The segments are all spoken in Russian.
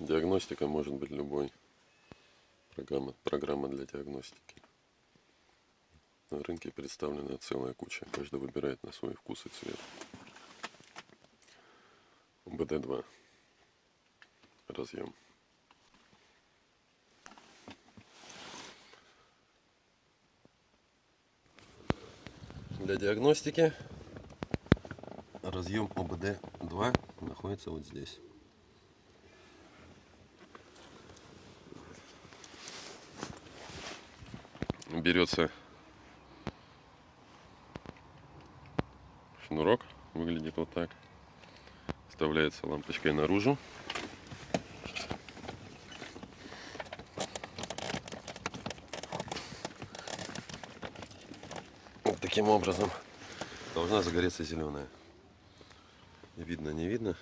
Диагностика может быть любой. Программа, программа для диагностики. На рынке представлена целая куча. Каждый выбирает на свой вкус и цвет. БД-2. Разъем. Для диагностики разъем ОБД-2 находится вот здесь. Берется шнурок, выглядит вот так. Вставляется лампочкой наружу. Вот таким образом должна загореться зеленая. Видно, не видно.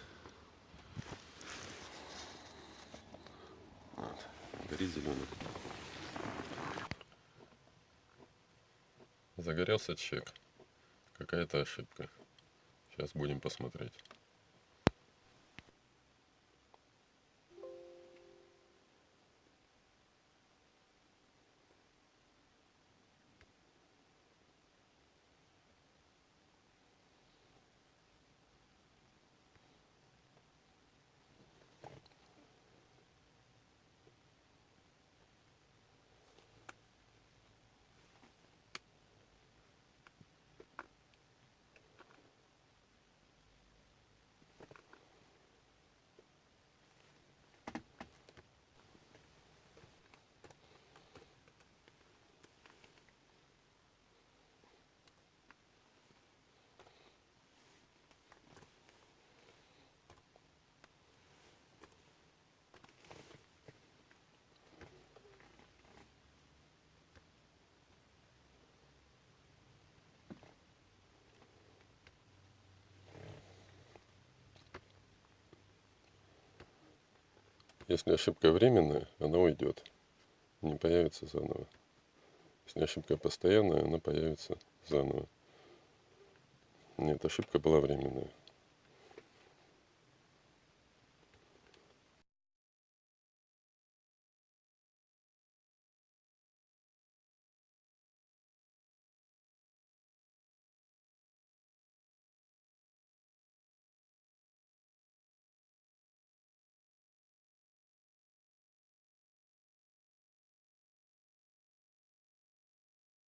Вот, горит зеленый. Загорелся чек. Какая-то ошибка. Сейчас будем посмотреть. Если ошибка временная, она уйдет. Не появится заново. Если ошибка постоянная, она появится заново. Нет, ошибка была временная.